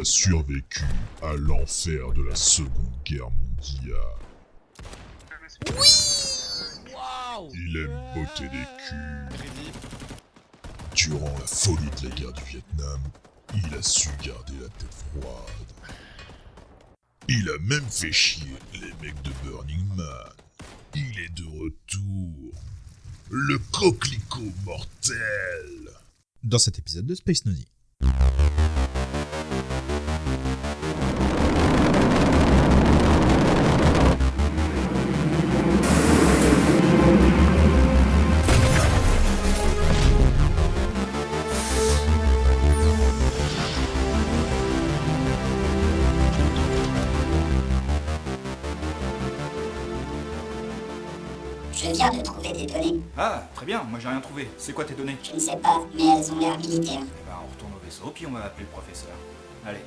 a survécu à l'enfer de la Seconde Guerre mondiale. Il aime botter des culs. Durant la folie de la guerre du Vietnam, il a su garder la tête froide. Il a même fait chier les mecs de Burning Man. Il est de retour. Le coquelicot mortel. Dans cet épisode de Space Nosy. Je viens de trouver des données. Ah, très bien, moi j'ai rien trouvé. C'est quoi tes données? Je ne sais pas, mais elles ont l'air militaires. Eh ben, on retourne au vaisseau, puis on va appeler le professeur. Allez.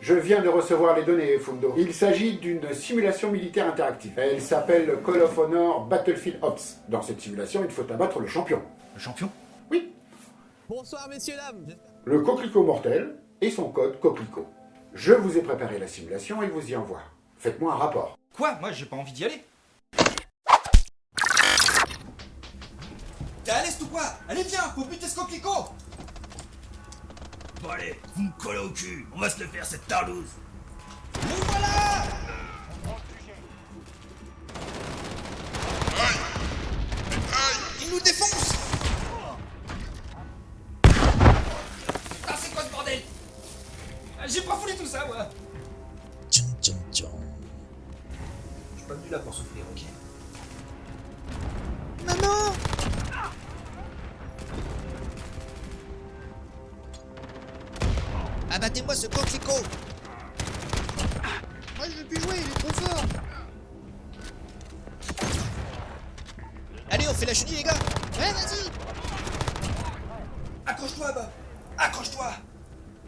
Je viens de recevoir les données, Fundo. Il s'agit d'une simulation militaire interactive. Elle s'appelle Call of Honor Battlefield Ops. Dans cette simulation, il faut abattre le champion. Le champion? Oui, Bonsoir messieurs dames le coquelicot mortel et son code coquelicot. Je vous ai préparé la simulation et vous y envoie. Faites-moi un rapport. Quoi? Moi j'ai pas envie d'y aller. T'es à l'est ou quoi? Allez viens, faut buter ce coquelicot! Bon allez, vous me collez au cul, on va se le faire cette tarlouse Nous voilà! Il nous défonce Ah, c'est quoi ce bordel Ah, J'ai pas voulu tout ça, moi. Tchon, tchon, tchon. Je suis pas venu là pour souffrir, ok. Maman Abattez-moi ce coquelicot. Moi je veux plus jouer, il est trop fort. Allez, on fait la chenille les gars. Ouais, vas-y. Accroche-toi, Bob. Accroche-toi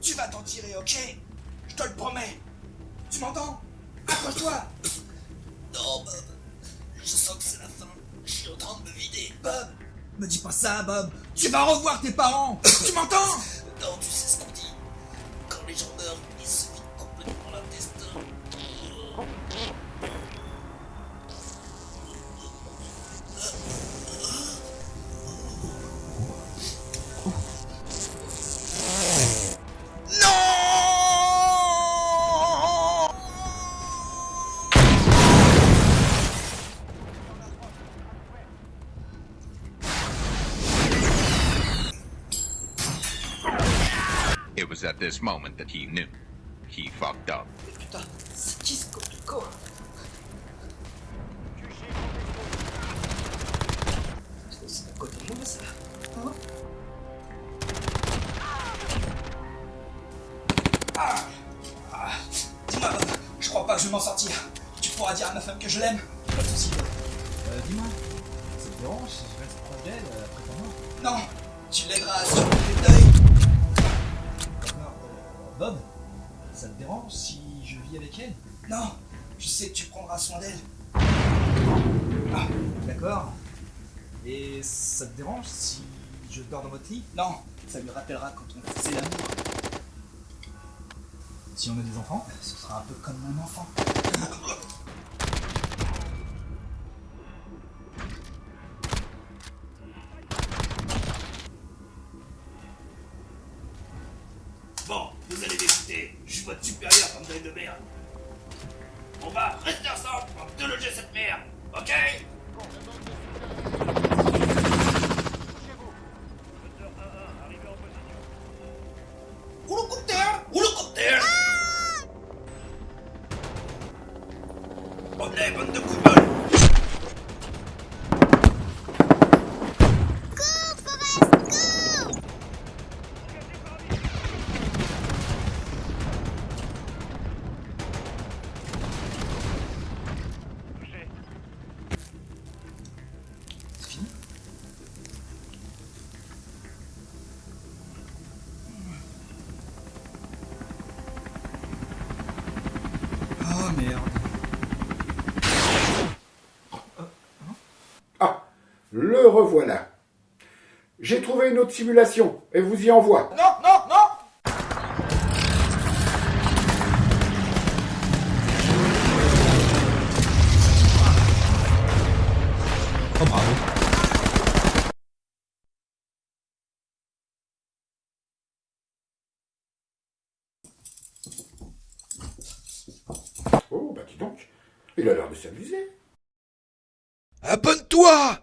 Tu vas t'en tirer, ok? Je te le promets. Tu m'entends? Accroche-toi. Non Bob, je sens que c'est la fin, je suis en train de me vider. Bob Me dis pas ça, Bob. Tu vas revoir tes parents. Tu m'entends? Non, tu sais ce qu'on dit. Quand les gens meurent, ils se It was at this moment that he knew. He fucked up. Putain, c'est qui ce coquelicot C'est à côté de moi, ça Hein Ah Ah Dis-moi, je crois pas que je vais m'en sortir. Tu pourras dire à ma femme que je l'aime Pas de soucis. Euh, dis-moi, ça te dérange si je reste proche d'elle euh, après ta mort Non Tu l'aideras à surmonter Bob, ça te dérange si je vis avec elle? Non Je sais que tu prendras soin d'elle. Ah, d'accord. Et ça te dérange si je dors dans votre lit? Non Ça lui rappellera quand on faisait l'amour. Si on a des enfants Ce sera un peu comme mon enfant. je suis votre supérieur comme de merde. On va rester ensemble pour te loger cette merde, ok? Merde. Ah, le revoilà. J'ai trouvé une autre simulation, et vous y envoie. Non bah dis donc, il a l'air de s'amuser. Abonne-toi